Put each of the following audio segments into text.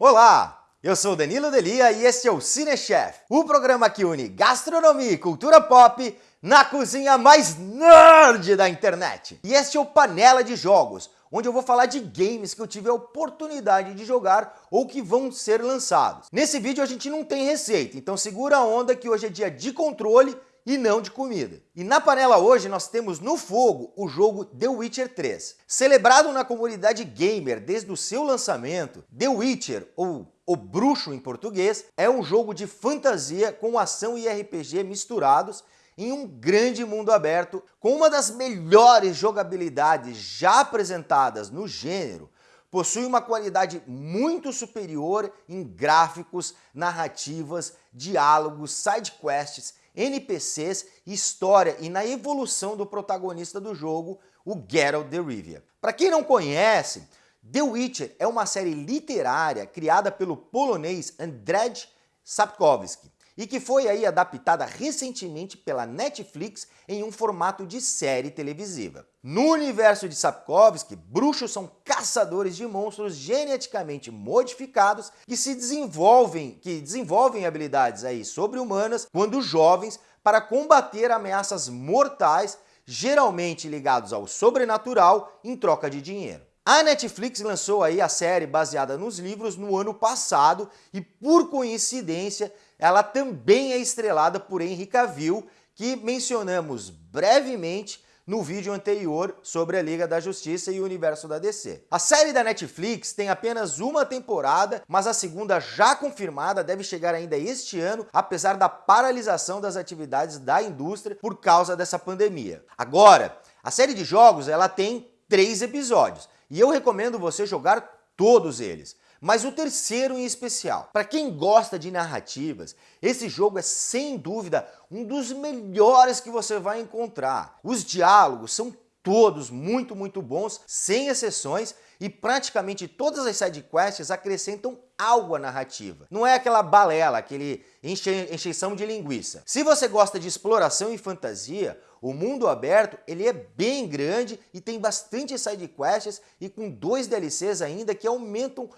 Olá, eu sou Danilo Delia e este é o Cinechef, o programa que une gastronomia e cultura pop na cozinha mais nerd da internet. E este é o Panela de Jogos, onde eu vou falar de games que eu tive a oportunidade de jogar ou que vão ser lançados. Nesse vídeo a gente não tem receita, então segura a onda que hoje é dia de controle e não de comida. E na panela hoje nós temos no fogo o jogo The Witcher 3. Celebrado na comunidade gamer desde o seu lançamento, The Witcher, ou O Bruxo em português, é um jogo de fantasia com ação e RPG misturados em um grande mundo aberto com uma das melhores jogabilidades já apresentadas no gênero, possui uma qualidade muito superior em gráficos, narrativas, diálogos, sidequests, NPCs, história e na evolução do protagonista do jogo, o Geralt de Rivia. Para quem não conhece, The Witcher é uma série literária criada pelo polonês Andrzej Sapkowski e que foi aí adaptada recentemente pela Netflix em um formato de série televisiva. No universo de Sapkowski, bruxos são caçadores de monstros geneticamente modificados que se desenvolvem, que desenvolvem habilidades aí sobre-humanas quando jovens para combater ameaças mortais, geralmente ligados ao sobrenatural, em troca de dinheiro. A Netflix lançou aí a série baseada nos livros no ano passado e, por coincidência, ela também é estrelada por Henry Cavill, que mencionamos brevemente no vídeo anterior sobre a Liga da Justiça e o universo da DC. A série da Netflix tem apenas uma temporada, mas a segunda já confirmada deve chegar ainda este ano, apesar da paralisação das atividades da indústria por causa dessa pandemia. Agora, a série de jogos ela tem três episódios e eu recomendo você jogar todos eles. Mas o terceiro em especial, para quem gosta de narrativas, esse jogo é sem dúvida um dos melhores que você vai encontrar. Os diálogos são todos muito, muito bons, sem exceções, e praticamente todas as sidequests acrescentam algo à narrativa. Não é aquela balela, aquele enche encheção de linguiça. Se você gosta de exploração e fantasia, o mundo aberto ele é bem grande e tem bastante sidequests e com dois DLCs ainda que aumentam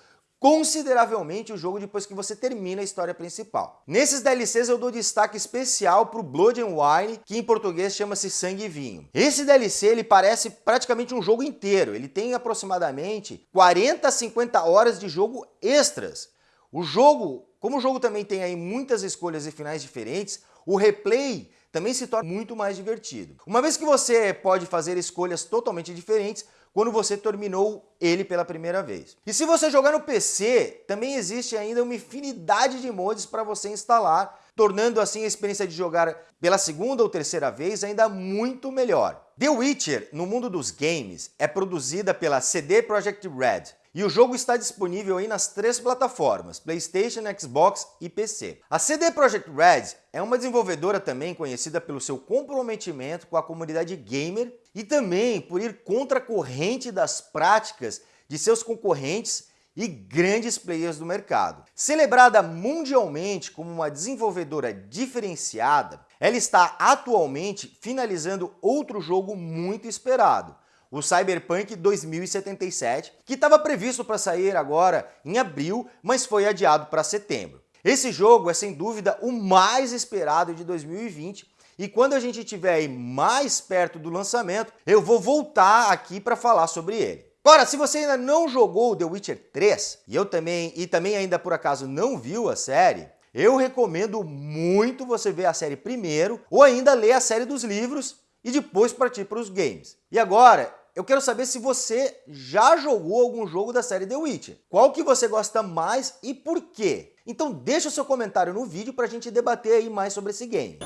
consideravelmente o jogo depois que você termina a história principal. Nesses DLCs eu dou destaque especial para o Blood and Wine, que em português chama-se Sangue e Vinho. Esse DLC ele parece praticamente um jogo inteiro, ele tem aproximadamente 40 a 50 horas de jogo extras. O jogo, como o jogo também tem aí muitas escolhas e finais diferentes, o replay também se torna muito mais divertido. Uma vez que você pode fazer escolhas totalmente diferentes, quando você terminou ele pela primeira vez. E se você jogar no PC, também existe ainda uma infinidade de mods para você instalar, tornando assim a experiência de jogar pela segunda ou terceira vez ainda muito melhor. The Witcher, no mundo dos games, é produzida pela CD Projekt Red, e o jogo está disponível aí nas três plataformas, PlayStation, Xbox e PC. A CD Projekt Red é uma desenvolvedora também conhecida pelo seu comprometimento com a comunidade gamer e também por ir contra a corrente das práticas de seus concorrentes e grandes players do mercado. Celebrada mundialmente como uma desenvolvedora diferenciada, ela está atualmente finalizando outro jogo muito esperado, o Cyberpunk 2077, que estava previsto para sair agora em abril, mas foi adiado para setembro. Esse jogo é sem dúvida o mais esperado de 2020 e quando a gente estiver mais perto do lançamento, eu vou voltar aqui para falar sobre ele. Agora, se você ainda não jogou The Witcher 3 e eu também e também ainda por acaso não viu a série, eu recomendo muito você ver a série primeiro ou ainda ler a série dos livros e depois partir para os games. E agora, eu quero saber se você já jogou algum jogo da série The Witcher. Qual que você gosta mais e por quê? Então deixa o seu comentário no vídeo para a gente debater aí mais sobre esse game.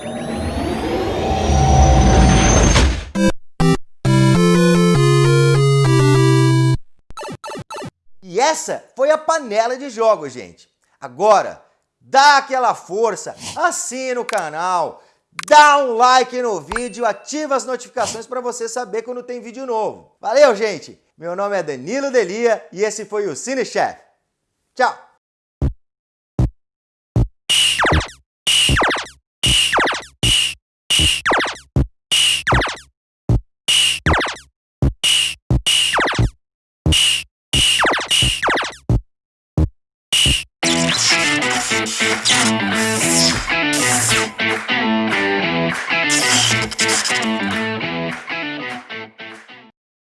Essa foi a panela de jogos, gente. Agora, dá aquela força, assina o canal, dá um like no vídeo, ativa as notificações para você saber quando tem vídeo novo. Valeu, gente! Meu nome é Danilo Delia e esse foi o Cine Chef. Tchau! Thank you.